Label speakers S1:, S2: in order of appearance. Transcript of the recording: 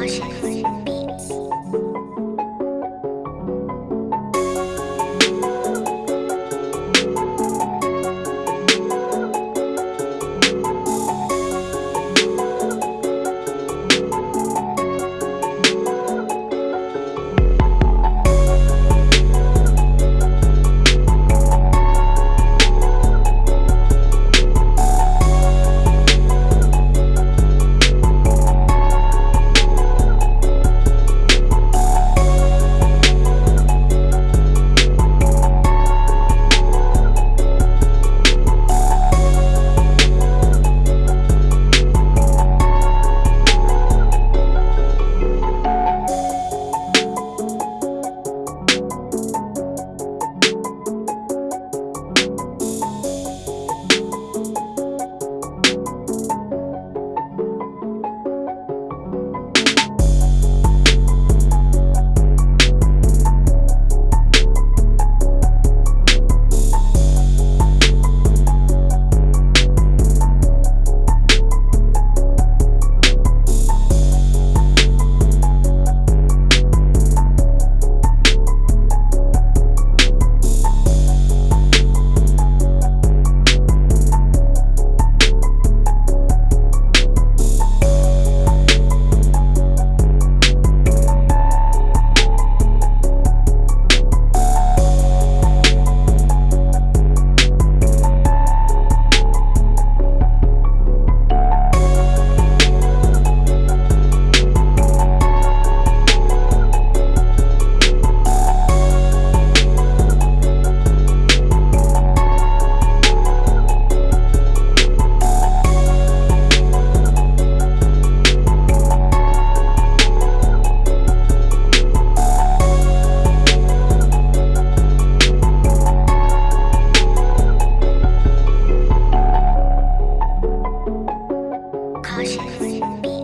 S1: Emotions. 我选 c